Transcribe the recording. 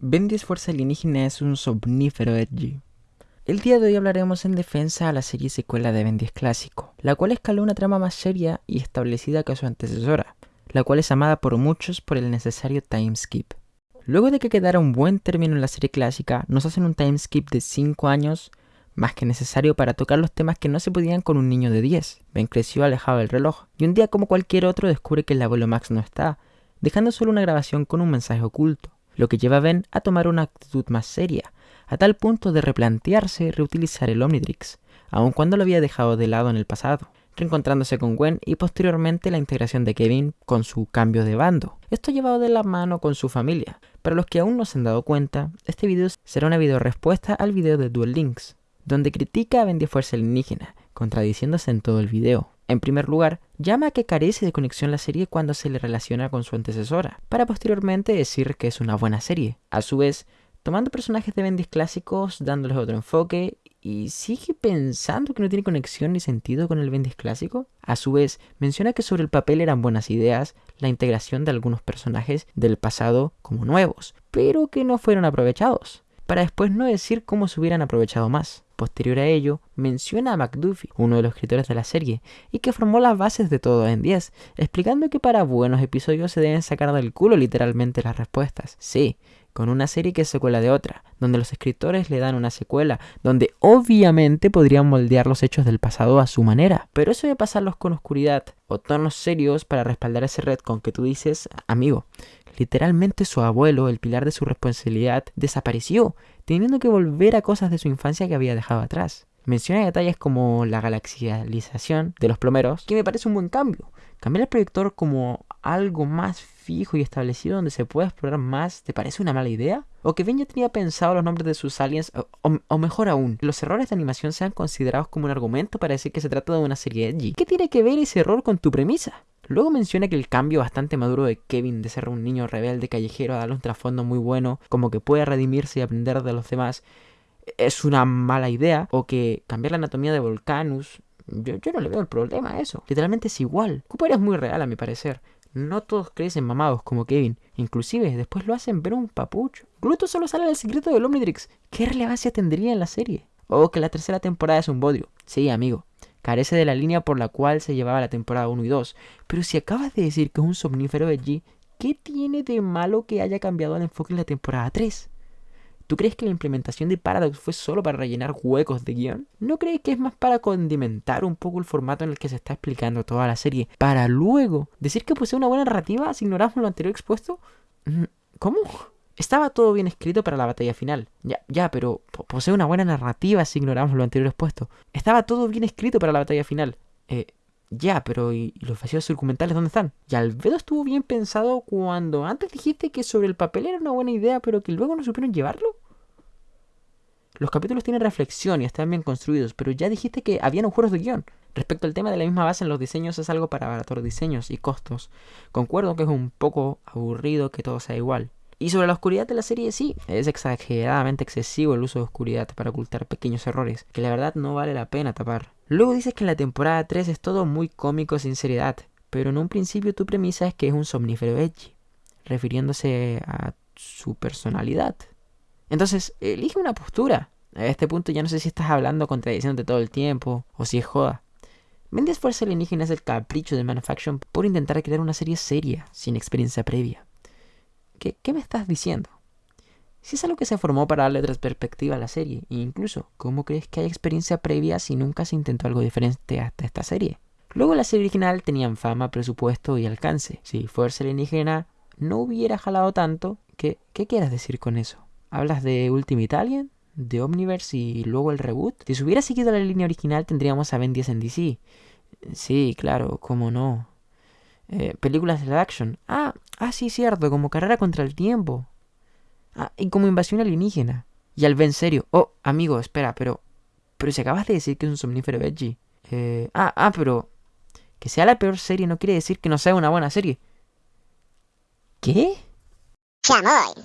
Ben 10 Fuerza Alienígena es un somnífero edgy. El día de hoy hablaremos en defensa a la serie secuela de Ben 10 clásico, la cual escaló una trama más seria y establecida que su antecesora, la cual es amada por muchos por el necesario timeskip. Luego de que quedara un buen término en la serie clásica, nos hacen un timeskip de 5 años, más que necesario para tocar los temas que no se podían con un niño de 10. Ben creció alejado del reloj, y un día como cualquier otro descubre que el abuelo Max no está, dejando solo una grabación con un mensaje oculto lo que lleva a Ben a tomar una actitud más seria, a tal punto de replantearse reutilizar el Omnitrix, aun cuando lo había dejado de lado en el pasado, reencontrándose con Gwen y posteriormente la integración de Kevin con su cambio de bando. Esto llevado de la mano con su familia. Para los que aún no se han dado cuenta, este video será una video respuesta al video de Duel Links, donde critica a Ben de Fuerza Alienígena, contradiciéndose en todo el video. En primer lugar, llama a que carece de conexión la serie cuando se le relaciona con su antecesora, para posteriormente decir que es una buena serie. A su vez, tomando personajes de Bendis clásicos, dándoles otro enfoque, y sigue pensando que no tiene conexión ni sentido con el Bendis clásico. A su vez, menciona que sobre el papel eran buenas ideas la integración de algunos personajes del pasado como nuevos, pero que no fueron aprovechados, para después no decir cómo se hubieran aprovechado más. Posterior a ello, menciona a McDuffie, uno de los escritores de la serie, y que formó las bases de todo en 10, explicando que para buenos episodios se deben sacar del culo literalmente las respuestas. Sí, con una serie que es secuela de otra, donde los escritores le dan una secuela, donde obviamente podrían moldear los hechos del pasado a su manera. Pero eso de pasarlos con oscuridad o tonos serios para respaldar ese red con que tú dices, amigo, Literalmente su abuelo, el pilar de su responsabilidad, desapareció, teniendo que volver a cosas de su infancia que había dejado atrás. Menciona detalles como la galaxialización de los plomeros, que me parece un buen cambio. Cambiar el proyector como algo más fijo y establecido donde se pueda explorar más, ¿te parece una mala idea? ¿O que Ben ya tenía pensado los nombres de sus aliens? O, mejor aún, los errores de animación sean considerados como un argumento para decir que se trata de una serie edgy. ¿Qué tiene que ver ese error con tu premisa? Luego menciona que el cambio bastante maduro de Kevin de ser un niño rebelde callejero a darle un trasfondo muy bueno, como que puede redimirse y aprender de los demás, es una mala idea, o que cambiar la anatomía de Volcanus, yo, no le veo el problema a eso. Literalmente es igual. Cooper es muy real a mi parecer. No todos crecen mamados como Kevin. Inclusive después lo hacen ver un papucho. Gluto solo sale del secreto del Omnitrix. ¿Qué relevancia tendría en la serie? O que la tercera temporada es un bodio. Sí, amigo carece de la línea por la cual se llevaba la temporada 1 y 2. Pero si acabas de decir que es un somnífero de G, ¿qué tiene de malo que haya cambiado el enfoque en la temporada 3? ¿Tú crees que la implementación de Paradox fue solo para rellenar huecos de guion? ¿No crees que es más para condimentar un poco el formato en el que se está explicando toda la serie? Para luego decir que posee una buena narrativa si ignoramos lo anterior expuesto? Mm, ¿Cómo? Estaba todo bien escrito para la batalla final. Ya, ya, pero posee una buena narrativa si ignoramos lo anterior expuesto. Estaba todo bien escrito para la batalla final. Eh, ya, pero ¿y, los vacíos documentales dónde están? Y Albedo estuvo bien pensado cuando antes dijiste que sobre el papel era una buena idea, pero que luego no supieron llevarlo. Los capítulos tienen reflexión y están bien construidos, pero ya dijiste que habían agujeros de guion. Respecto al tema de la misma base en los diseños es algo para abaratar diseños y costos. Concuerdo que es un poco aburrido que todo sea igual. Y sobre la oscuridad de la serie, sí, es exageradamente excesivo el uso de oscuridad para ocultar pequeños errores, que la verdad no vale la pena tapar. Luego dices que en la temporada 3 es todo muy cómico sin seriedad, pero en un principio tu premisa es que es un somnífero edgy, refiriéndose a su personalidad. Entonces, elige una postura. A este punto ya no sé si estás hablando contradiciéndote todo el tiempo, o si es joda. Vendes Fuerza Alienígena es el capricho de Manufacture por intentar crear una serie seria, sin experiencia previa. ¿Qué, me estás diciendo? Si es algo que se formó para darle otra perspectiva a la serie, e incluso, ¿cómo crees que hay experiencia previa si nunca se intentó algo diferente hasta esta serie? Luego la serie original tenían fama, presupuesto y alcance. Si Fuerza Alienígena no hubiera jalado tanto, ¿qué, ¿qué quieres decir con eso? ¿Hablas de Ultimate Alien? ¿De Omniverse y luego el reboot? Si se hubiera seguido la línea original tendríamos a Ben 10 en DC. Sí, claro, cómo no. Eh, películas de action. Ah, ah, sí, cierto, como carrera contra el tiempo. Ah, y como invasión alienígena. Y al Ben serio. Oh, amigo, espera, pero. Pero si acabas de decir que es un somnífero veggie. Eh, ah, ah, pero. Que sea la peor serie no quiere decir que no sea una buena serie. ¿Qué? Chamoy.